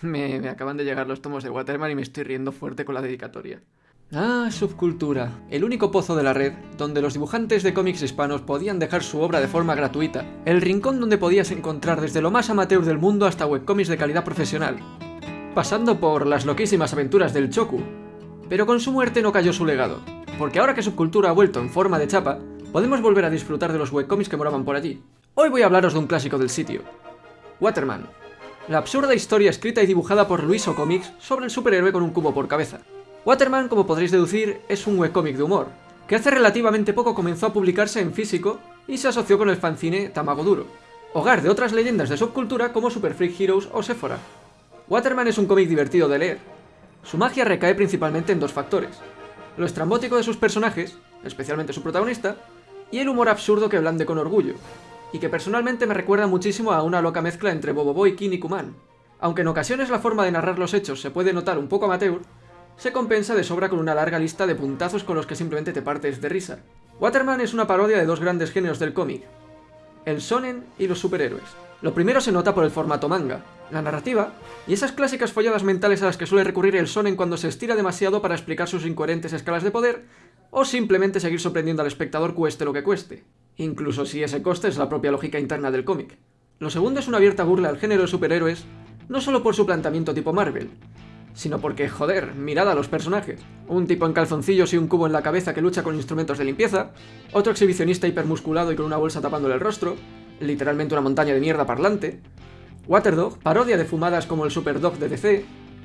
Me, me acaban de llegar los tomos de Waterman y me estoy riendo fuerte con la dedicatoria. Ah, Subcultura, el único pozo de la red donde los dibujantes de cómics hispanos podían dejar su obra de forma gratuita. El rincón donde podías encontrar desde lo más amateur del mundo hasta webcomics de calidad profesional. Pasando por las loquísimas aventuras del Choku. Pero con su muerte no cayó su legado, porque ahora que Subcultura ha vuelto en forma de chapa, podemos volver a disfrutar de los webcomics que moraban por allí. Hoy voy a hablaros de un clásico del sitio. Waterman. La absurda historia escrita y dibujada por Luiso Comics sobre el superhéroe con un cubo por cabeza. Waterman, como podréis deducir, es un webcómic de humor, que hace relativamente poco comenzó a publicarse en físico y se asoció con el fanzine Tamago Duro, hogar de otras leyendas de subcultura como Super Freak Heroes o Sephora. Waterman es un cómic divertido de leer. Su magia recae principalmente en dos factores, lo estrambótico de sus personajes, especialmente su protagonista, y el humor absurdo que blande con orgullo, y que personalmente me recuerda muchísimo a una loca mezcla entre Bobo Boy, King y Kuman. Aunque en ocasiones la forma de narrar los hechos se puede notar un poco amateur, se compensa de sobra con una larga lista de puntazos con los que simplemente te partes de risa. Waterman es una parodia de dos grandes géneros del cómic, el shonen y los superhéroes. Lo primero se nota por el formato manga, la narrativa, y esas clásicas folladas mentales a las que suele recurrir el shonen cuando se estira demasiado para explicar sus incoherentes escalas de poder, o simplemente seguir sorprendiendo al espectador cueste lo que cueste, incluso si ese coste es la propia lógica interna del cómic. Lo segundo es una abierta burla al género de superhéroes, no solo por su planteamiento tipo Marvel, sino porque, joder, mirad a los personajes. Un tipo en calzoncillos y un cubo en la cabeza que lucha con instrumentos de limpieza, otro exhibicionista hipermusculado y con una bolsa tapándole el rostro, literalmente una montaña de mierda parlante, Waterdog, parodia de fumadas como el Superdog de DC,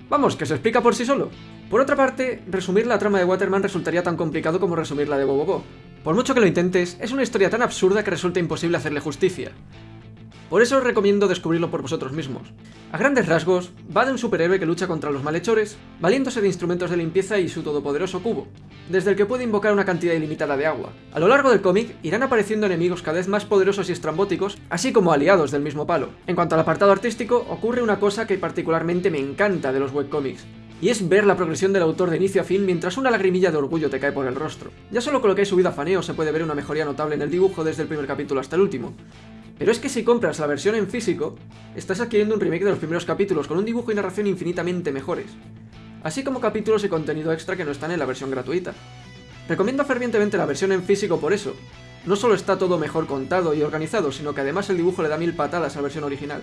vamos, que se explica por sí solo. Por otra parte, resumir la trama de Waterman resultaría tan complicado como resumir la de Bobobo. Por mucho que lo intentes, es una historia tan absurda que resulta imposible hacerle justicia. Por eso os recomiendo descubrirlo por vosotros mismos. A grandes rasgos, va de un superhéroe que lucha contra los malhechores, valiéndose de instrumentos de limpieza y su todopoderoso cubo, desde el que puede invocar una cantidad ilimitada de agua. A lo largo del cómic irán apareciendo enemigos cada vez más poderosos y estrambóticos, así como aliados del mismo palo. En cuanto al apartado artístico, ocurre una cosa que particularmente me encanta de los webcomics, y es ver la progresión del autor de inicio a fin mientras una lagrimilla de orgullo te cae por el rostro. Ya solo con lo que he subido a faneo se puede ver una mejoría notable en el dibujo desde el primer capítulo hasta el último, pero es que si compras la versión en físico, estás adquiriendo un remake de los primeros capítulos con un dibujo y narración infinitamente mejores, así como capítulos y contenido extra que no están en la versión gratuita. Recomiendo fervientemente la versión en físico por eso. No solo está todo mejor contado y organizado, sino que además el dibujo le da mil patadas a la versión original.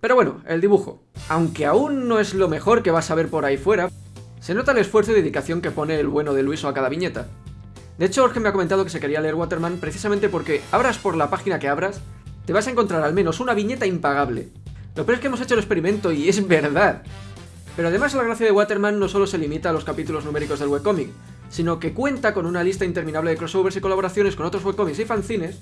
Pero bueno, el dibujo. Aunque aún no es lo mejor que vas a ver por ahí fuera, se nota el esfuerzo y dedicación que pone el bueno de Luiso a cada viñeta. De hecho, Jorge me ha comentado que se quería leer Waterman precisamente porque, abras por la página que abras, te vas a encontrar al menos una viñeta impagable. Lo peor es que hemos hecho el experimento y es verdad. Pero además la gracia de Waterman no solo se limita a los capítulos numéricos del webcomic, sino que cuenta con una lista interminable de crossovers y colaboraciones con otros webcomics y fanzines,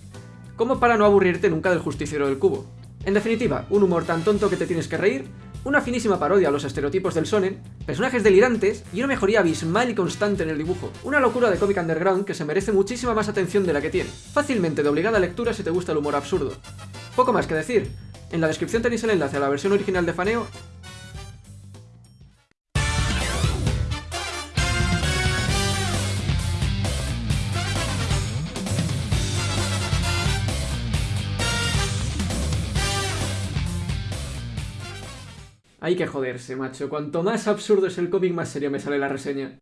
como para no aburrirte nunca del justiciero del cubo. En definitiva, un humor tan tonto que te tienes que reír, una finísima parodia a los estereotipos del sonen, personajes delirantes y una mejoría abismal y constante en el dibujo. Una locura de cómic underground que se merece muchísima más atención de la que tiene. Fácilmente de obligada lectura si te gusta el humor absurdo. Poco más que decir. En la descripción tenéis el enlace a la versión original de Faneo Hay que joderse, macho. Cuanto más absurdo es el cómic, más serio me sale la reseña.